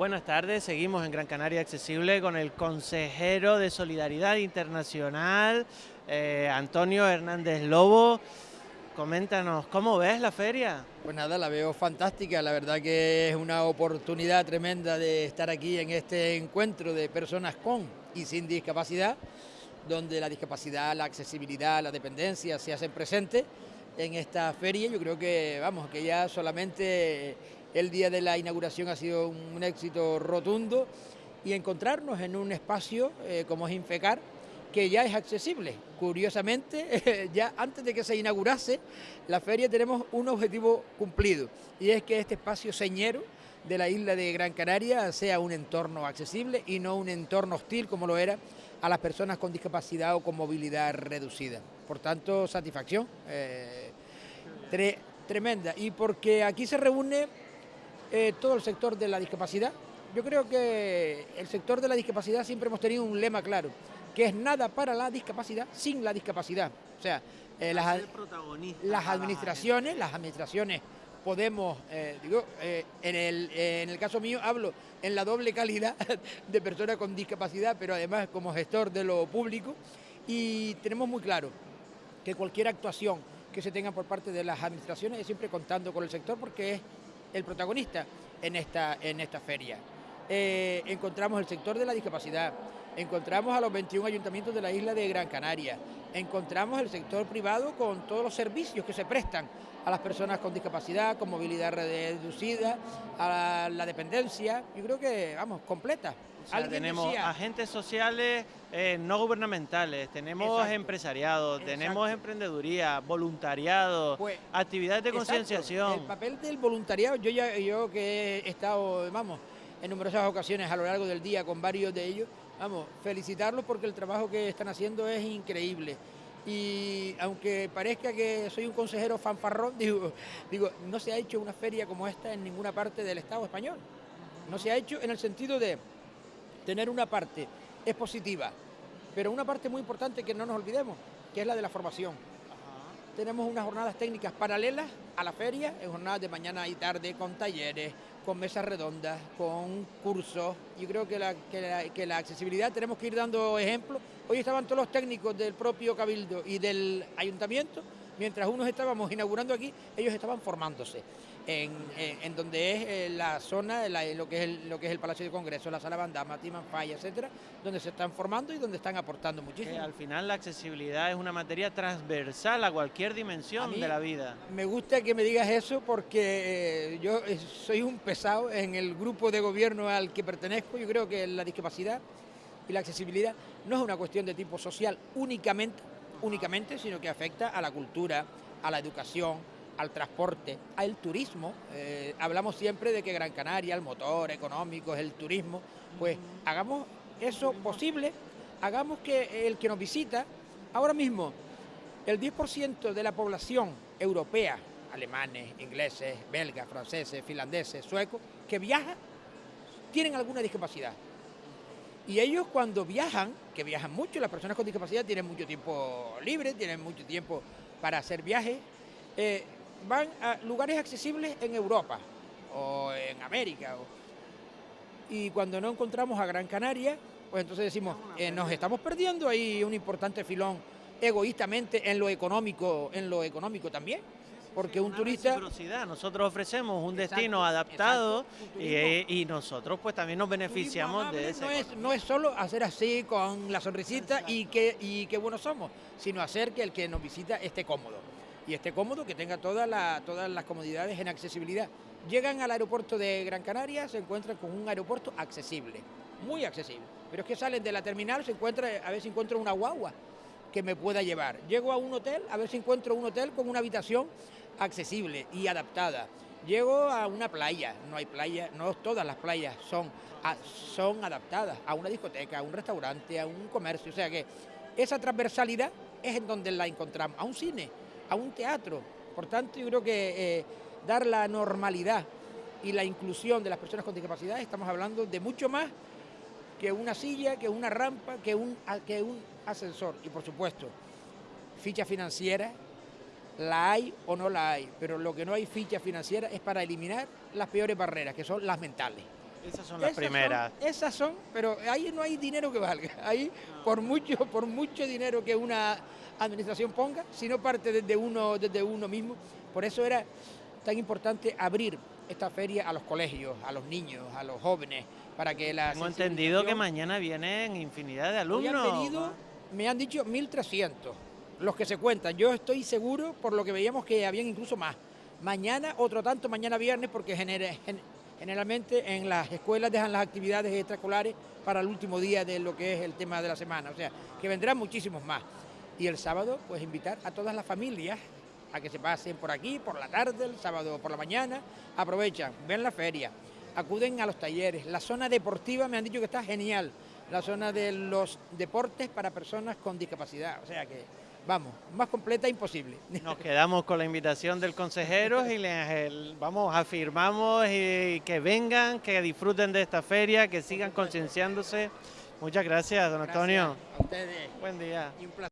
Buenas tardes, seguimos en Gran Canaria Accesible con el consejero de Solidaridad Internacional, eh, Antonio Hernández Lobo. Coméntanos, ¿cómo ves la feria? Pues nada, la veo fantástica, la verdad que es una oportunidad tremenda de estar aquí en este encuentro de personas con y sin discapacidad, donde la discapacidad, la accesibilidad, la dependencia se hacen presentes en esta feria. Yo creo que, vamos, que ya solamente el día de la inauguración ha sido un éxito rotundo y encontrarnos en un espacio eh, como es Infecar, que ya es accesible. Curiosamente, ya antes de que se inaugurase la feria tenemos un objetivo cumplido y es que este espacio señero de la isla de Gran Canaria sea un entorno accesible y no un entorno hostil como lo era a las personas con discapacidad o con movilidad reducida. Por tanto, satisfacción eh, tremenda. Y porque aquí se reúne eh, todo el sector de la discapacidad. Yo creo que el sector de la discapacidad siempre hemos tenido un lema claro, que es nada para la discapacidad sin la discapacidad. O sea, eh, las, administraciones, las administraciones podemos, eh, digo, en, el, en el caso mío hablo en la doble calidad de persona con discapacidad, pero además como gestor de lo público, y tenemos muy claro que cualquier actuación que se tenga por parte de las administraciones es siempre contando con el sector porque es el protagonista en esta, en esta feria. Eh, encontramos el sector de la discapacidad, encontramos a los 21 ayuntamientos de la isla de Gran Canaria, encontramos el sector privado con todos los servicios que se prestan a las personas con discapacidad, con movilidad reducida, a la, dependencia, yo creo que, vamos, completa. tenemos agentes sociales eh, no gubernamentales, tenemos empresariado, tenemos emprendeduría, voluntariado, pues, actividades de concienciación. El papel del voluntariado, yo ya yo que he estado, vamos, en numerosas ocasiones a lo largo del día con varios de ellos, vamos, felicitarlos porque el trabajo que están haciendo es increíble. Y aunque parezca que soy un consejero fanfarrón, digo, digo, no se ha hecho una feria como esta en ninguna parte del Estado español. No se ha hecho en el sentido de tener una parte es positiva, pero una parte muy importante que no nos olvidemos, que es la de la formación. Tenemos unas jornadas técnicas paralelas a la feria, en jornadas de mañana y tarde, con talleres, con mesas redondas, con cursos. Yo creo que la, que la accesibilidad tenemos que ir dando ejemplos. Hoy estaban todos los técnicos del propio Cabildo y del Ayuntamiento mientras unos estábamos inaugurando aquí, ellos estaban formándose. En, donde es eh, la zona, lo, que es el, lo que es el Palacio de Congreso, la Sala Bandama, Timanfaya, etcétera, donde se están formando y donde están aportando muchísimo. al final la accesibilidad es una materia transversal a cualquier dimensión de la vida. Me gusta que me digas eso porque eh, yo eh, soy un pesado en el grupo de gobierno al que pertenezco. Yo creo que la discapacidad y la accesibilidad no es una cuestión de tipo social únicamente, únicamente, sino que afecta a la cultura, a la educación, al transporte, al turismo. Eh, hablamos siempre de que Gran Canaria, el motor económico es el turismo. Pues hagamos eso posible, hagamos que el que nos visita, ahora mismo, el 10% de la población europea, alemanes, ingleses, belgas, franceses, finlandeses, suecos, que viaja, tienen alguna discapacidad. Y ellos cuando viajan, que viajan mucho, las personas con discapacidad tienen mucho tiempo libre, tienen mucho tiempo para hacer viajes, eh, van a lugares accesibles en Europa o en América. y cuando no encontramos a Gran Canaria, pues entonces decimos, eh, nos estamos perdiendo. Ahí un importante filón egoístamente en lo económico, en lo económico también porque un turista... Nosotros ofrecemos un destino adaptado y, nosotros pues también nos beneficiamos de eso. No es, no es solo hacer así con la sonrisita y que, y qué buenos somos, sino hacer que el que nos visita esté cómodo. Y esté cómodo, que tenga todas las comodidades en accesibilidad. Llegan al aeropuerto de Gran Canaria, se encuentran con un aeropuerto accesible, muy accesible. Pero es que salen de la terminal, se encuentra, a ver si encuentro una guagua que me pueda llevar. Llego a un hotel, a ver si encuentro un hotel con una habitación accesible y adaptada. Llego a una playa, no hay playa, no todas las playas son, son adaptadas a una discoteca, a un restaurante, a un comercio, o sea que esa transversalidad es en donde la encontramos, a un cine, a un teatro. Por tanto, yo creo que eh, dar la normalidad y la inclusión de las personas con discapacidad, estamos hablando de mucho más que una silla, que una rampa, que un, que un ascensor. Y por supuesto, ficha financiera, la hay o no la hay, pero lo que no hay ficha financiera es para eliminar las peores barreras, que son las mentales. Esas son las Esas primeras. son- esas son, pero ahí no hay dinero que valga. Ahí, por mucho, por mucho dinero que una administración ponga, si no parte desde uno, desde uno mismo. Por eso era tan importante abrir esta feria a los colegios, a los niños, a los jóvenes, para que la Tengo entendido que mañana vienen infinidad de alumnos. han venido, me han dicho 1.300, los que se cuentan. Yo estoy seguro, por lo que veíamos, que habían incluso más. Mañana, otro tanto, mañana viernes, porque generalmente en las escuelas dejan las actividades extraescolares para el último día de lo que es el tema de la semana. O sea, que vendrán muchísimos más. Y el sábado, pues invitar a todas las familias a que se pasen por aquí, por la tarde, el sábado por la mañana, aprovechan, ven la feria, acuden a los talleres. La zona deportiva me han dicho que está genial, la zona de los deportes para personas con discapacidad. O sea que, vamos, más completa imposible. Nos quedamos con la invitación del consejero y les vamos, afirmamos y que vengan, que disfruten de esta feria, que sigan concienciándose. Muchas gracias, don Antonio. Gracias a ustedes. Buen día. Y un placer.